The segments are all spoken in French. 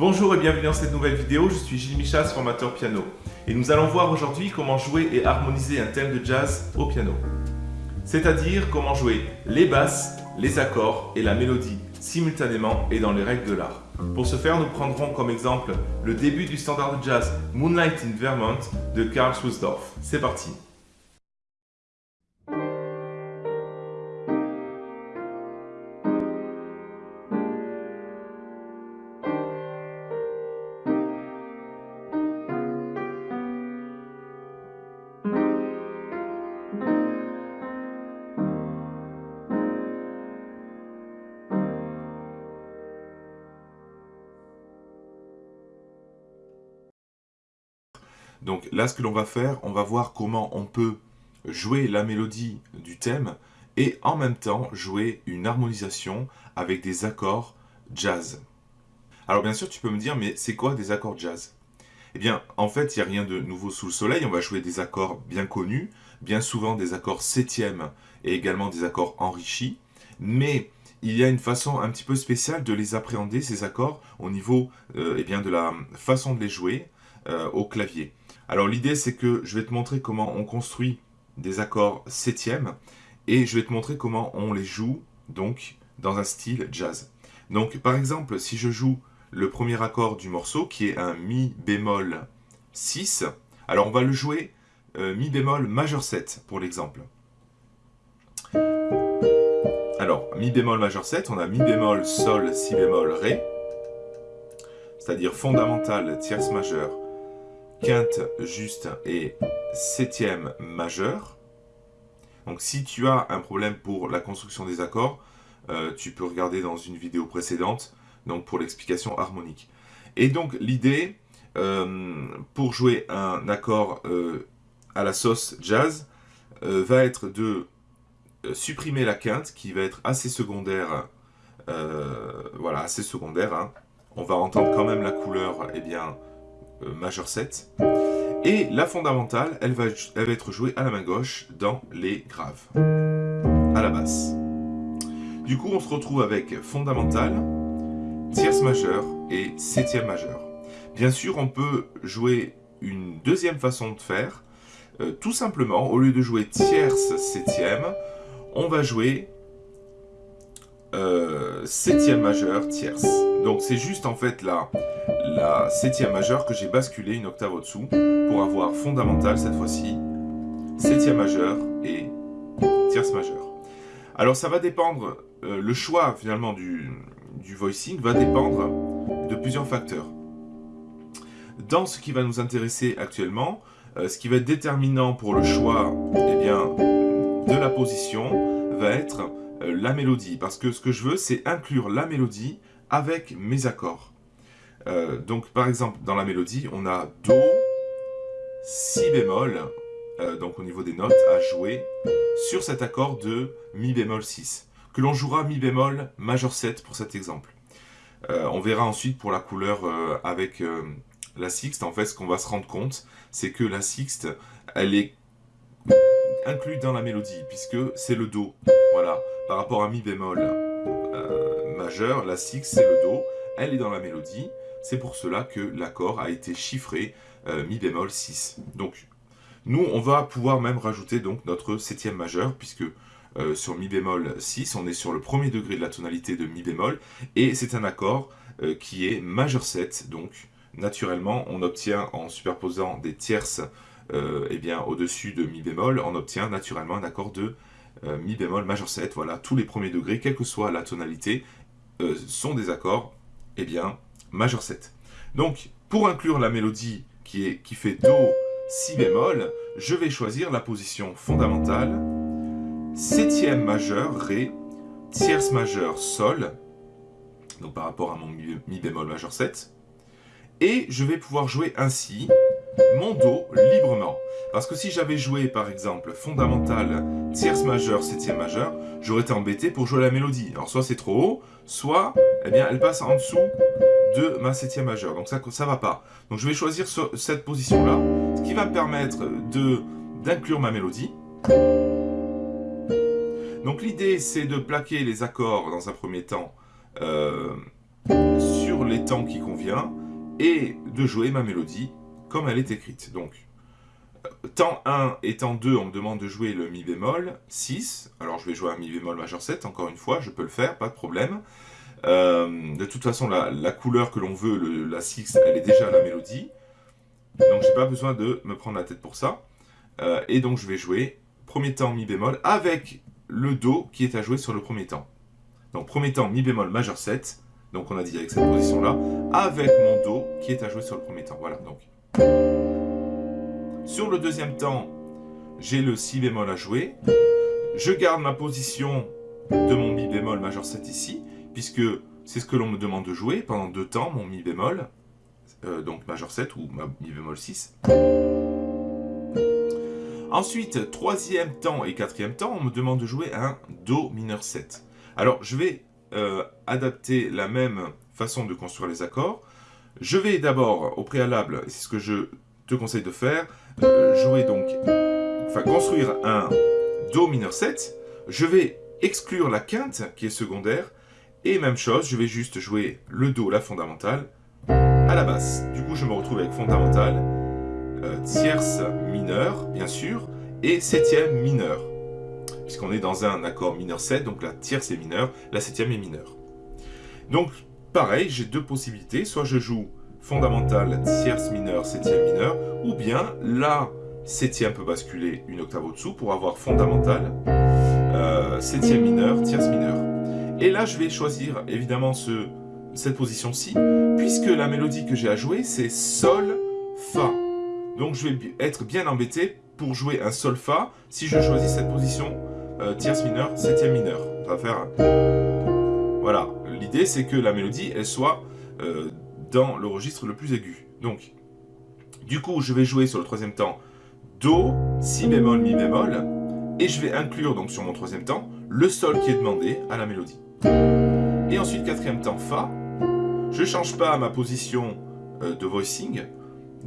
Bonjour et bienvenue dans cette nouvelle vidéo, je suis Gilles Michas, formateur piano. Et nous allons voir aujourd'hui comment jouer et harmoniser un thème de jazz au piano. C'est-à-dire comment jouer les basses, les accords et la mélodie simultanément et dans les règles de l'art. Pour ce faire, nous prendrons comme exemple le début du standard de jazz Moonlight in Vermont de Karl Swusdorf. C'est parti Donc là, ce que l'on va faire, on va voir comment on peut jouer la mélodie du thème et en même temps jouer une harmonisation avec des accords jazz. Alors bien sûr, tu peux me dire, mais c'est quoi des accords jazz? Eh bien, en fait, il n'y a rien de nouveau sous le soleil. On va jouer des accords bien connus, bien souvent des accords septièmes et également des accords enrichis. Mais il y a une façon un petit peu spéciale de les appréhender, ces accords, au niveau euh, eh bien, de la façon de les jouer au clavier. Alors l'idée c'est que je vais te montrer comment on construit des accords septièmes et je vais te montrer comment on les joue donc dans un style jazz. Donc par exemple si je joue le premier accord du morceau qui est un mi bémol 6, alors on va le jouer euh, mi bémol majeur 7 pour l'exemple. Alors mi bémol majeur 7, on a mi bémol sol si bémol ré, c'est-à-dire fondamental tierce majeure quinte juste et septième majeur. Donc si tu as un problème pour la construction des accords, euh, tu peux regarder dans une vidéo précédente donc pour l'explication harmonique. Et donc l'idée, euh, pour jouer un accord euh, à la sauce jazz, va être de supprimer la quinte qui va être assez secondaire, voilà, assez secondaire. Hein. On va entendre quand même la couleur, eh majeur 7. Et la fondamentale, elle va, elle va être jouée à la main gauche dans les graves, à la basse. Du coup, on se retrouve avec fondamentale, tierce majeure et septième majeure. Bien sûr, on peut jouer une deuxième façon de faire. Euh, tout simplement, au lieu de jouer tierce, septième, on va jouer euh, septième majeure, tierce. Donc c'est juste en fait la, la septième majeure que j'ai basculé une octave au-dessous pour avoir fondamental cette fois-ci, septième majeure et tierce majeure. Alors ça va dépendre, euh, le choix finalement du, du voicing va dépendre de plusieurs facteurs. Dans ce qui va nous intéresser actuellement, euh, ce qui va être déterminant pour le choix eh bien, de la position va être euh, la mélodie. Parce que ce que je veux, c'est inclure la mélodie avec mes accords. Euh, donc par exemple, dans la mélodie, on a Do, Si bémol, euh, donc au niveau des notes, à jouer sur cet accord de Mi bémol 6, que l'on jouera Mi bémol majeur 7 pour cet exemple. on verra ensuite pour la couleur avec la sixte, en fait ce qu'on va se rendre compte, c'est que la sixte, elle est inclus dans la mélodie, puisque c'est le Do. Voilà, par rapport à Mi bémol euh, la six c'est le Do, elle est dans la mélodie, c'est pour cela que l'accord a été chiffré euh, Mi bémol 6. Donc, nous, on va pouvoir même rajouter donc notre septième majeur, puisque euh, sur Mi bémol 6, on est sur le premier degré de la tonalité de Mi bémol, et c'est un accord qui est majeur 7, donc naturellement, on obtient en superposant des tierces euh, eh bien, au-dessus de Mi bémol, on obtient naturellement un accord de euh, Mi bémol majeur 7. Voilà, tous les premiers degrés, quelle que soit la tonalité, euh, sont des accords eh bien, majeur 7. Donc, pour inclure la mélodie qui, est, qui fait Do, Si bémol, je vais choisir la position fondamentale, septième majeur, Ré, tierce majeure, Sol, donc par rapport à mon Mi bémol majeur 7, et je vais pouvoir jouer ainsi mon Do librement. Parce que si j'avais joué par exemple fondamental, tierce majeure, septième majeure, j'aurais été embêté pour jouer la mélodie. Alors soit c'est trop haut, soit eh bien, elle passe en dessous de ma septième majeure. Donc ça ça va pas. Donc je vais choisir cette position-là, ce qui va me permettre d'inclure ma mélodie. Donc l'idée c'est de plaquer les accords dans un premier temps euh, sur les temps qui convient et de jouer ma mélodie comme elle est écrite. Donc, temps 1 et temps 2, on me demande de jouer le mi bémol 6. Alors je vais jouer un mi bémol majeur 7, encore une fois, je peux le faire, pas de problème. Euh, de toute façon, la, couleur que l'on veut, la 6, elle est déjà la mélodie. Donc j'ai pas besoin de me prendre la tête pour ça. Euh, et donc je vais jouer premier temps mi bémol avec le do qui est à jouer sur le premier temps. Donc premier temps mi bémol majeur 7, donc on a dit avec cette position là, avec mon do qui est à jouer sur le premier temps. Voilà donc. Sur le deuxième temps, j'ai le si bémol à jouer. Je garde ma position de mon mi bémol majeur 7 ici, puisque c'est ce que l'on me demande de jouer pendant deux temps, mon mi bémol, euh, donc majeur 7 ou mi bémol 6. Ensuite, troisième temps et quatrième temps, on me demande de jouer un Do mineur 7. Alors, je vais euh, adapter la même façon de construire les accords. Je vais d'abord, au préalable, c'est ce que je te conseille de faire, euh, jouer donc, enfin construire un Do mineur 7. Je vais exclure la quinte qui est secondaire, et même chose, je vais juste jouer le Do, la fondamentale, à la basse. Du coup, je me retrouve avec fondamentale, euh, tierce mineure, bien sûr, et septième mineure. Puisqu'on est dans un accord mineur 7, donc la tierce est mineure, la septième est mineure. Donc, pareil, j'ai deux possibilités. Soit je joue fondamentale, tierce mineure, septième mineure, ou bien la septième peut basculer une octave au-dessous pour avoir fondamentale, euh, septième mineure, tierce mineure. Et là, je vais choisir évidemment ce, cette position-ci, puisque la mélodie que j'ai à jouer, c'est Sol, Fa. Donc je vais être bien embêté pour jouer un sol fa si je choisis cette position euh, tierce mineure, septième mineure. Ça va faire... Voilà, l'idée c'est que la mélodie elle soit euh, dans le registre le plus aigu. Donc, du coup je vais jouer sur le troisième temps Do, Si bémol, Mi bémol, et je vais inclure donc sur mon troisième temps le sol qui est demandé à la mélodie. Et ensuite quatrième temps Fa, je ne change pas ma position euh, de voicing,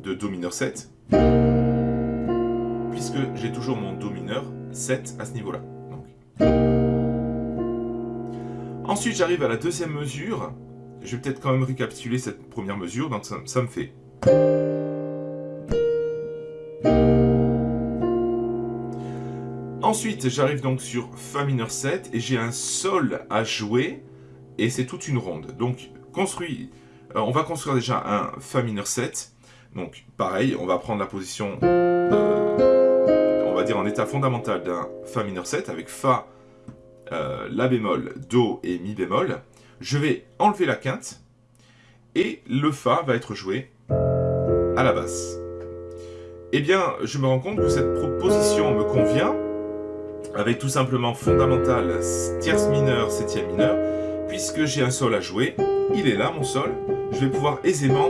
de Do mineur 7, puisque j'ai toujours mon Do mineur 7 à ce niveau-là. Ensuite, j'arrive à la deuxième mesure. Je vais peut-être quand même récapituler cette première mesure, donc ça, me fait... Ensuite, j'arrive donc sur Fa mineur 7 et j'ai un Sol à jouer et c'est toute une ronde. Donc, construit, euh, on va construire déjà un Fa mineur 7 donc pareil, on va prendre la position, euh, on va dire en état fondamental d'un Fa mineur 7 avec Fa, euh, La bémol, Do et Mi bémol. Je vais enlever la quinte et le Fa va être joué à la basse. Eh bien, je me rends compte que cette proposition me convient avec tout simplement fondamental, tierce mineure, septième mineure, puisque j'ai un sol à jouer, il est là mon sol, je vais pouvoir aisément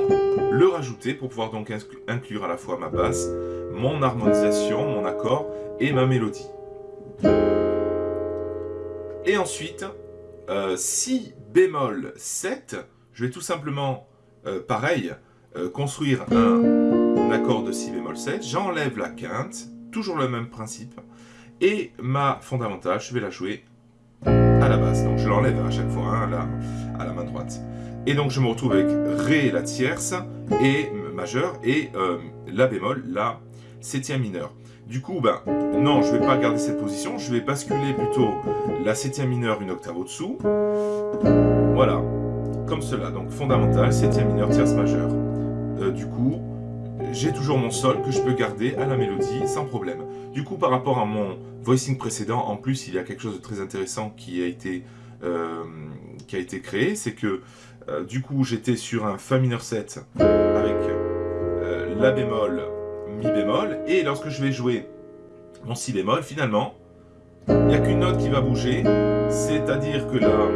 le rajouter pour pouvoir donc inclure à la fois ma basse, mon harmonisation, mon accord et ma mélodie. Et ensuite, euh, si bémol 7, je vais tout simplement, euh, pareil, euh, construire un, accord de si bémol 7, j'enlève la quinte, toujours le même principe, et ma fondamentale, je vais la jouer à la basse. Donc je l'enlève à chaque fois hein, à la main droite. Et donc je me retrouve avec Ré la tierce et majeur et La bémol, la septième mineure. Du coup, ben, non, je ne vais pas garder cette position, je vais basculer plutôt la septième mineure une octave au-dessous. Voilà, comme cela, donc fondamental, septième mineure, tierce majeure. Euh, du coup, j'ai toujours mon sol que je peux garder à la mélodie sans problème. Du coup, par rapport à mon voicing précédent, en plus, il y a quelque chose de très intéressant qui a été, euh, créé, c'est que euh, du coup, j'étais sur un Fa mineur 7 avec La bémol, Bémol. Et lorsque je vais jouer mon Si bémol, finalement, il n'y a qu'une note qui va bouger. C'est-à-dire que la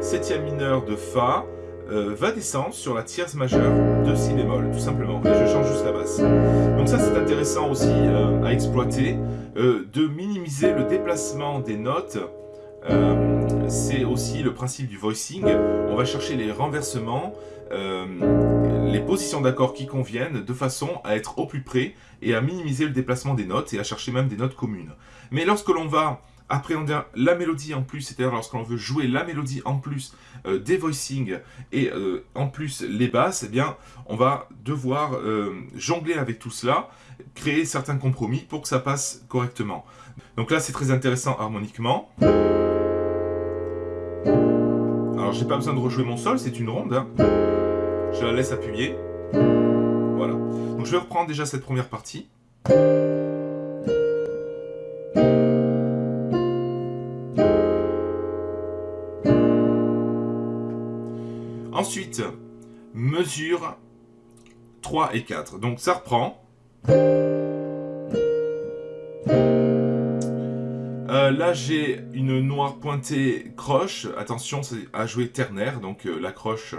septième mineure de Fa euh, va descendre sur la tierce majeure de Si bémol, tout simplement. Et je change juste la basse. Donc ça, c'est intéressant aussi à exploiter, de minimiser le déplacement des notes euh, c'est aussi le principe du voicing. On va chercher les renversements, euh, les positions d'accord qui conviennent, de façon à être au plus près et à minimiser le déplacement des notes et à chercher même des notes communes. Mais lorsque l'on va appréhender la mélodie en plus, c'est-à-dire lorsqu'on veut jouer la mélodie en plus euh, des voicings et euh, en plus les basses, eh bien, on va devoir euh, jongler avec tout cela, créer certains compromis pour que ça passe correctement. Donc là, c'est très intéressant harmoniquement. Alors, j'ai pas besoin de rejouer mon sol, c'est une ronde. Hein. Je la laisse appuyer. Voilà. Donc, je vais reprendre déjà cette première partie. Ensuite, mesure 3 et 4. Donc ça reprend. Euh, là, j'ai une noire pointée croche. Attention, c'est à jouer ternaire. Donc euh, la croche,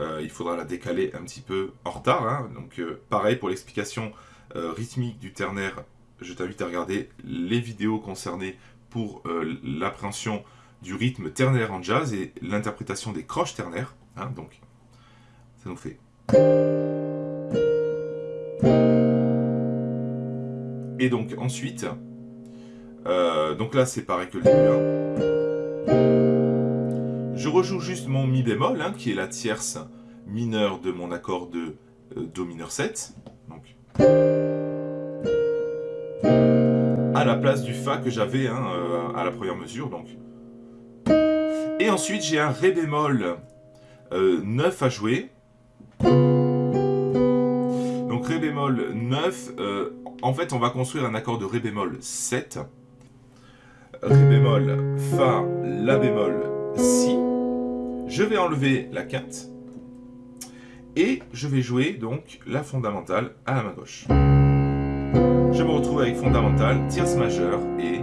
euh, il faudra la décaler un petit peu en retard. Hein. Donc pareil pour l'explication rythmique du ternaire. Je t'invite à regarder les vidéos concernées pour l'appréhension du rythme ternaire en jazz et l'interprétation des croches ternaires. Hein, donc, ça nous fait... Et donc, ensuite... Euh, donc là, c'est pareil que le début. Hein. Je rejoue juste mon Mi bémol, hein, qui est la tierce mineure de mon accord de euh, Do mineur 7. Donc, à la place du Fa que j'avais euh, à la première mesure. Donc. Et ensuite, j'ai un Ré bémol 9 euh, à jouer. Donc Ré bémol 9, euh, en fait on va construire un accord de Ré bémol 7. Ré bémol, Fa, La bémol, Si. Je vais enlever la quinte. Et je vais jouer donc la fondamentale à la main gauche. Je me retrouve avec fondamentale, tierce majeure et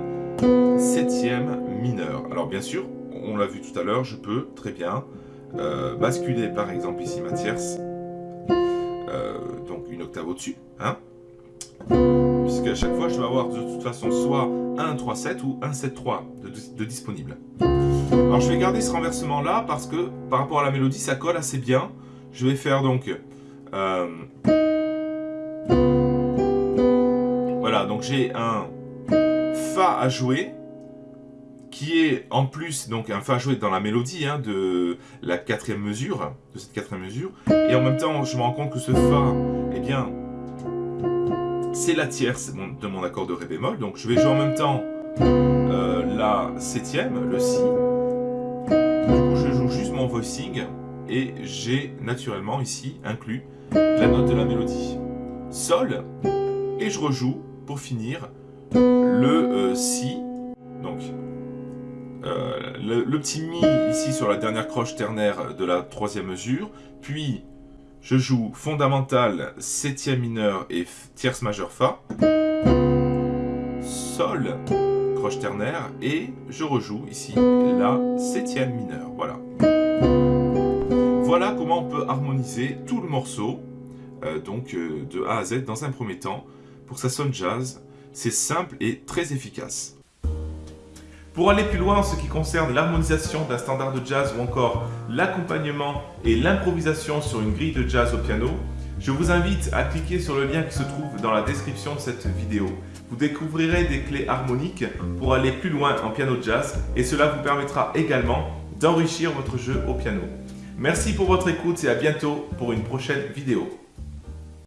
septième mineur. Alors bien sûr, on l'a vu tout à l'heure, je peux très bien euh, basculer par exemple ici ma tierce, euh, donc une octave au-dessus, hein, puisque à chaque fois je vais avoir de toute façon soit un 3-7 ou un 7-3 de, disponible. Alors je vais garder ce renversement là parce que par rapport à la mélodie ça colle assez bien. Je vais faire donc... Euh, voilà, donc j'ai un Fa à jouer, qui est en plus donc un fa joué dans la mélodie hein, de la quatrième mesure, de cette quatrième mesure, et en même temps je me rends compte que ce fa, eh bien, c'est la tierce de mon accord de ré bémol, donc je vais jouer en même temps euh, la septième, le si, je joue juste mon voicing, et j'ai naturellement ici inclus la note de la mélodie. Sol, et je rejoue pour finir le euh, si, donc euh, le, petit Mi ici sur la dernière croche ternaire de la troisième mesure, puis je joue fondamental, septième mineur et tierce majeure Fa, Sol, ternaire, et je rejoue ici la septième mineure. Voilà. Voilà comment on peut harmoniser tout le morceau, euh, donc euh, de A à Z dans un premier temps, pour que ça sonne jazz. C'est simple et très efficace. Pour aller plus loin en ce qui concerne l'harmonisation d'un standard de jazz ou encore l'accompagnement et l'improvisation sur une grille de jazz au piano, je vous invite à cliquer sur le lien qui se trouve dans la description de cette vidéo. Vous découvrirez des clés harmoniques pour aller plus loin en piano jazz et cela vous permettra également d'enrichir votre jeu au piano. Merci pour votre écoute et à bientôt pour une prochaine vidéo.